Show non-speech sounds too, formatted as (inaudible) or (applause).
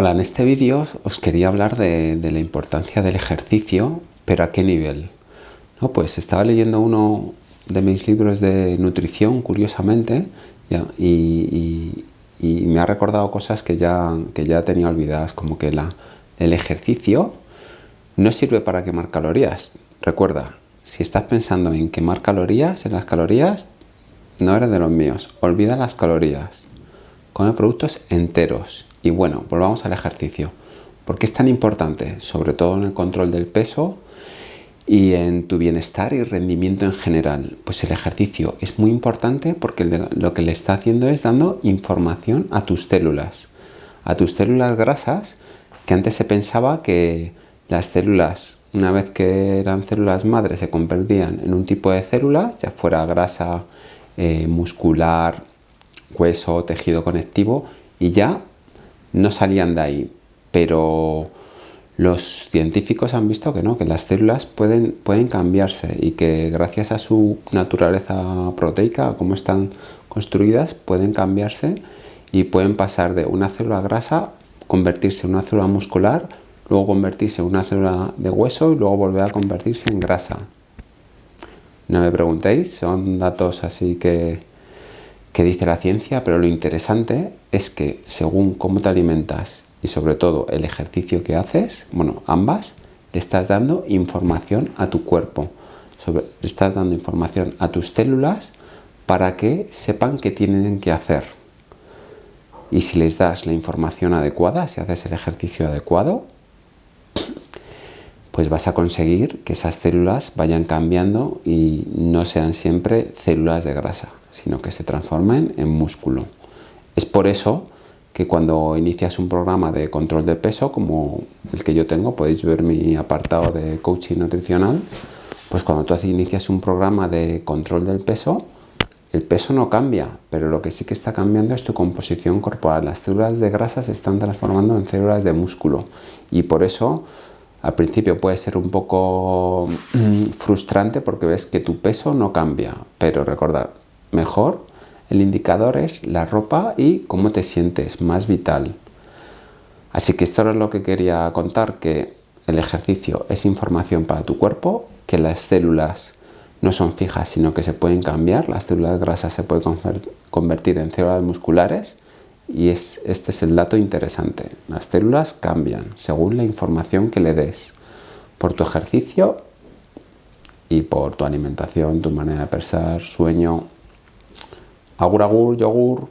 Hola, en este vídeo os quería hablar de, la importancia del ejercicio, pero a qué nivel. No, pues estaba leyendo uno de mis libros de nutrición, curiosamente, y, me ha recordado cosas que ya, que ya tenía olvidadas, como que el ejercicio no sirve para quemar calorías. Recuerda, si estás pensando en quemar calorías, en las calorías, no eres de los míos. Olvida las calorías. Come productos enteros y bueno, volvamos al ejercicio. ¿Por qué es tan importante? Sobre todo en el control del peso y en tu bienestar y rendimiento en general. Pues el ejercicio es muy importante porque lo que le está haciendo es dando información a tus células. A tus células grasas, que antes se pensaba que las células, una vez que eran células madres, se convertían en un tipo de células, ya fuera grasa eh, muscular, hueso, tejido conectivo, y ya no salían de ahí, pero los científicos han visto que no, que las células pueden, pueden cambiarse y que gracias a su naturaleza proteica, cómo están construidas, pueden cambiarse y pueden pasar de una célula grasa, convertirse en una célula muscular, luego convertirse en una célula de hueso y luego volver a convertirse en grasa. No me preguntéis, son datos así que que dice la ciencia, pero lo interesante es que según cómo te alimentas y sobre todo el ejercicio que haces, bueno, ambas, le estás dando información a tu cuerpo, le estás dando información a tus células para que sepan qué tienen que hacer. Y si les das la información adecuada, si haces el ejercicio adecuado, (coughs) pues vas a conseguir que esas células vayan cambiando y no sean siempre células de grasa sino que se transformen en músculo. Es por eso que cuando inicias un programa de control de peso, como el que yo tengo, podéis ver mi apartado de coaching nutricional, pues cuando tú inicias un programa de control del peso, el peso no cambia, pero lo que sí que está cambiando es tu composición corporal. Las células de grasa se están transformando en células de músculo y por eso al principio puede ser un poco mm, frustrante porque ves que tu peso no cambia, pero recordar, mejor, el indicador es la ropa y cómo te sientes, más vital. Así que esto es lo que quería contar, que el ejercicio es información para tu cuerpo, que las células no son fijas, sino que se pueden cambiar, las células grasas se pueden convertir en células musculares y es, este es el dato interesante. Las células cambian según la información que le des por tu ejercicio y por tu alimentación, tu manera de pensar, sueño, Agur agur, yogur.